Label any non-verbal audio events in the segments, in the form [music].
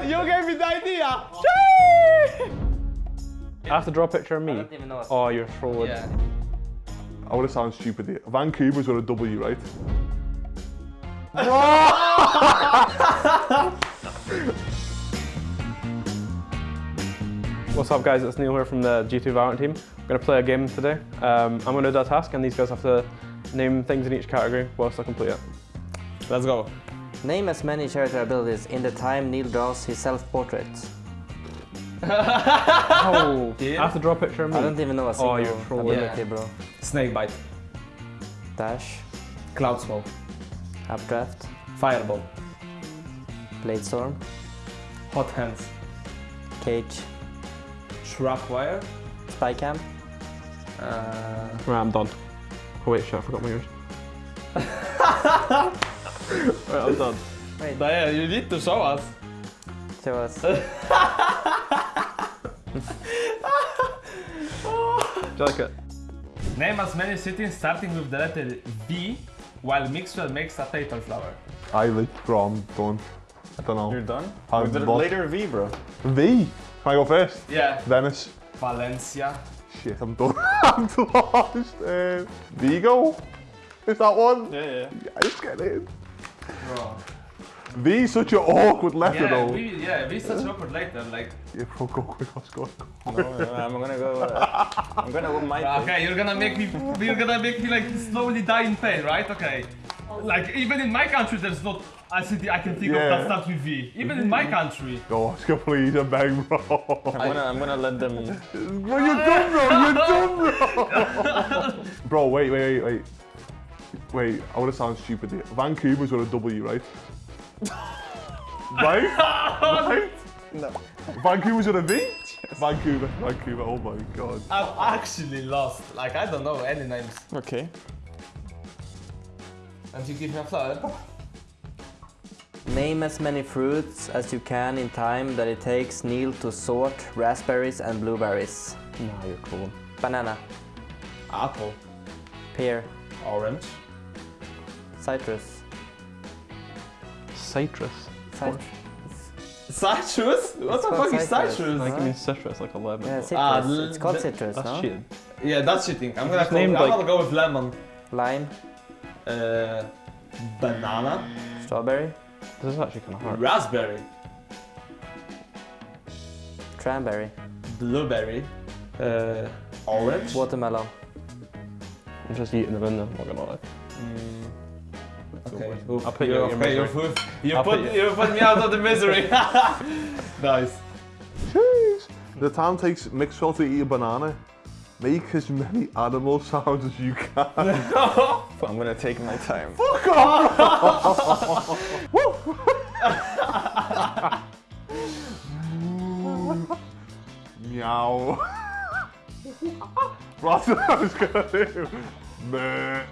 You gave me the idea. I have to draw a picture of me. don't even know Oh, you're trolling. Yeah. I want to sound stupid here. Vancouver's with a W, right? [laughs] What's up, guys? It's Neil here from the G2 Valorant team. I'm going to play a game today. Um, I'm going to do a task, and these guys have to name things in each category whilst I complete it. Let's go. Name as many character abilities in the time Neil draws his self-portrait. [laughs] Oh, I have to draw a picture of me. I don't even know a Oh, single you're trolling. ability, bro. Snakebite. Dash, Cloud smoke. updraft, Fireball. blade storm, Hot hands. cage, Shrap wire. spy cam, Uh, Right, I'm done. Oh wait, shit, I forgot my ears. Right, I'm done. Diana, you need to show us. show us. Do you like it? Name as many cities starting with the letter V while Mixwell makes a paper flower. I like Grom, done. I don't know. You're done? How With the what? later V, bro. V. Can I go first? Yeah. Venice. Valencia. Shit, I'm done. [laughs] I'm lost. Uh, Vigo? Is that one? Yeah, yeah. Yeah, just get in. Bro. V is such an awkward letter Yeah, though. we, yeah, we such an awkward later. Like, Yeah, bro, go quick, let's go. No, no, I'm gonna go. Uh, I'm gonna go my thing. [laughs] okay, you're gonna make me, you're gonna make me like slowly die in pain, right? Okay. Like even in my country, there's not a city I can think of Yeah. that starts with V. Even in my country. Go, Oscar, please, I beg, bro. I'm gonna, I'm gonna let them. Bro, you're done, bro. You're done, bro. bro, wait, wait, wait, wait. Wait, I want to sound stupid here. Vancouver's with a W, right? right? [laughs] right? No. Vancouver's with a V? Yes. Vancouver, Vancouver, oh my god. I'm actually lost. Like I don't know any names. Okay. And you give me a flower. Name as many fruits as you can in time that it takes Neil to sort raspberries and blueberries. Nah, you're cool. Banana, Apple. pear, Orange. Citrus, Citrus. citrus. Citrus? What It's the called fuck is citrus. citrus? Like, I mean, citrus, like a lemon. Yeah, citrus. Ah, it's called citrus, That's no? cheating. Yeah, that's cheating. I'm gonna, Just go, named, I'm like- gonna go with lemon. Lime, Uh, banana. strawberry, This is actually kind of hard. Raspberry. cranberry, Blueberry. Uh, orange. watermelon. I'm just eating them in there, I'm not gonna lie. Okay. I'll put you you out your okay, you misery. put, you, I'll put, put you put me out of the misery. [laughs] nice. Jeez. The time takes Mixwell to eat a banana. Make as many animal sounds as you can. [laughs] I'm gonna take my time. Fuck off! Meow. [laughs] That's what I was gonna do. Meh.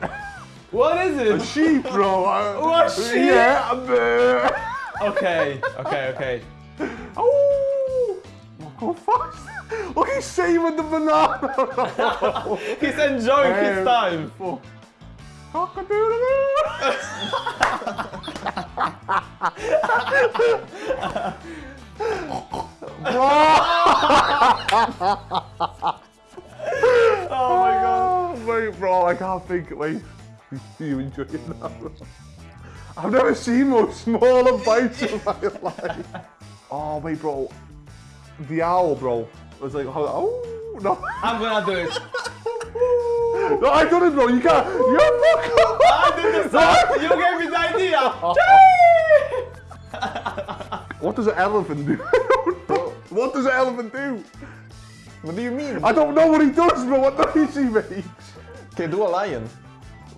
What is it? A sheep, bro. What sheep? Yeah, meh. okay, okay, okay. [laughs] Oh, go fast. Look, he's saving the banana. [laughs] He's enjoying his Um, time. Fuck. Cock-a-doodle-doo. [laughs] Oh my god. Oh, wait, bro, I can't think. Wait, [laughs] you enjoy it now? I've never seen more smaller bites in my [laughs] life. Oh, wait, bro. The owl, bro. It was like, oh, oh no. I'm gonna do it. No, I done it, bro. You can't. You fuck up. I did the song. You gave me the idea. What does an elephant do? [laughs] what does an elephant do? What do you mean? I don't know what he does, bro. What noise he makes? Okay, do a lion.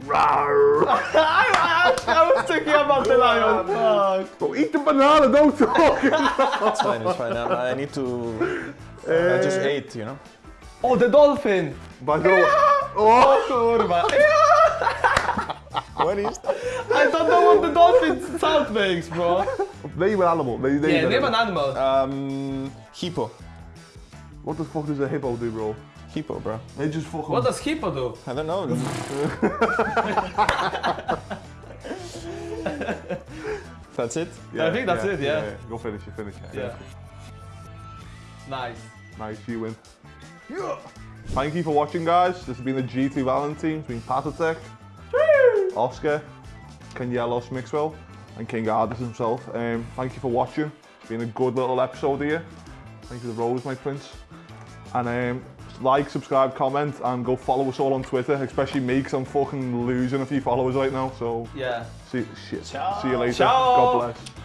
Rawr. I, I, I was thinking about the lion. Fuck. Bro, eat the banana. Don't talk. It's fine, it's fine. I, I need to. I just Eh, ate, you know? Oh, the dolphin. But I don't. Oh, Kurwa. [laughs] What is that? I don't know what the dolphin sound makes, bro. name an animal. Name, name Yeah, an name an animal. animal. Um, hippo. What the fuck does a hippo do, bro? Hippo, bro. They just fucking. What does hippo do? I don't know. [laughs] That's it. I think that's it, yeah. Go finish it, finish it. Yeah. Nice. Nice, you win. Yeah. Thank you for watching, guys. This has been the G2 Valorant between Patitek, Oscar, Cañellas Mixwell, and King Ardiis himself. Um, thank you for watching. It's been a good little episode here. Thank you to the Rose, my prince. And um, like, subscribe, comment, and go follow us all on Twitter, especially me, because I'm fucking losing a few followers right now. So Yeah. see, shit. Ciao. see you later. Ciao. God bless.